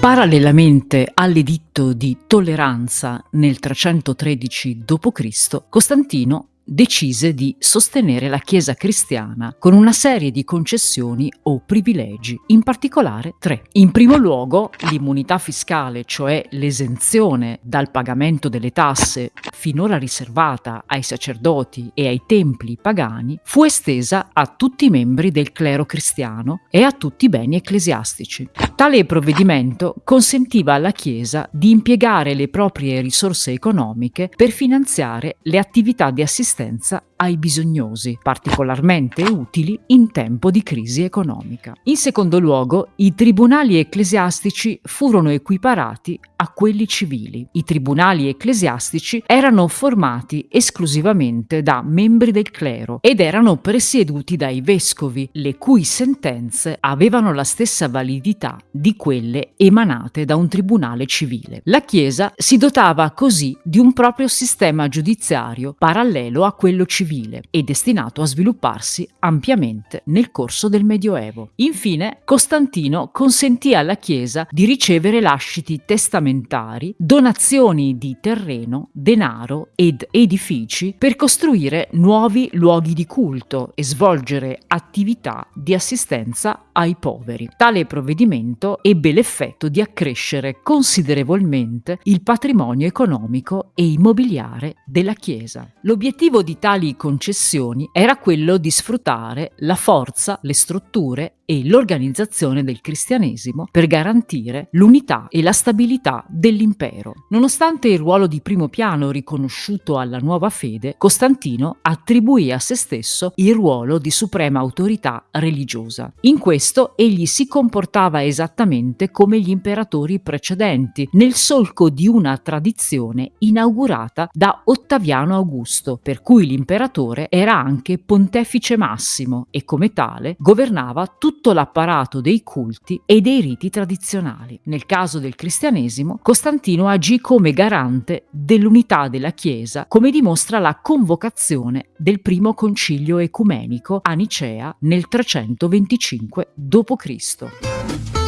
Parallelamente all'editto di tolleranza nel 313 d.C., Costantino decise di sostenere la Chiesa cristiana con una serie di concessioni o privilegi, in particolare tre. In primo luogo, l'immunità fiscale, cioè l'esenzione dal pagamento delle tasse finora riservata ai sacerdoti e ai templi pagani, fu estesa a tutti i membri del clero cristiano e a tutti i beni ecclesiastici. Tale provvedimento consentiva alla Chiesa di impiegare le proprie risorse economiche per finanziare le attività di assistenza assistenza ai bisognosi, particolarmente utili in tempo di crisi economica. In secondo luogo, i tribunali ecclesiastici furono equiparati a quelli civili. I tribunali ecclesiastici erano formati esclusivamente da membri del clero ed erano presieduti dai vescovi, le cui sentenze avevano la stessa validità di quelle emanate da un tribunale civile. La Chiesa si dotava così di un proprio sistema giudiziario parallelo a quello civile e destinato a svilupparsi ampiamente nel corso del Medioevo. Infine, Costantino consentì alla Chiesa di ricevere lasciti testamentari donazioni di terreno, denaro ed edifici per costruire nuovi luoghi di culto e svolgere attività di assistenza ai poveri. Tale provvedimento ebbe l'effetto di accrescere considerevolmente il patrimonio economico e immobiliare della Chiesa. L'obiettivo di tali concessioni era quello di sfruttare la forza, le strutture e l'organizzazione del cristianesimo per garantire l'unità e la stabilità dell'impero. Nonostante il ruolo di primo piano riconosciuto alla nuova fede, Costantino attribuì a se stesso il ruolo di suprema autorità religiosa. In questo egli si comportava esattamente come gli imperatori precedenti, nel solco di una tradizione inaugurata da Ottaviano Augusto, per cui l'imperatore era anche pontefice massimo e come tale governava tutto tutto l'apparato dei culti e dei riti tradizionali. Nel caso del cristianesimo, Costantino agì come garante dell'unità della Chiesa, come dimostra la convocazione del primo concilio ecumenico a Nicea nel 325 d.C.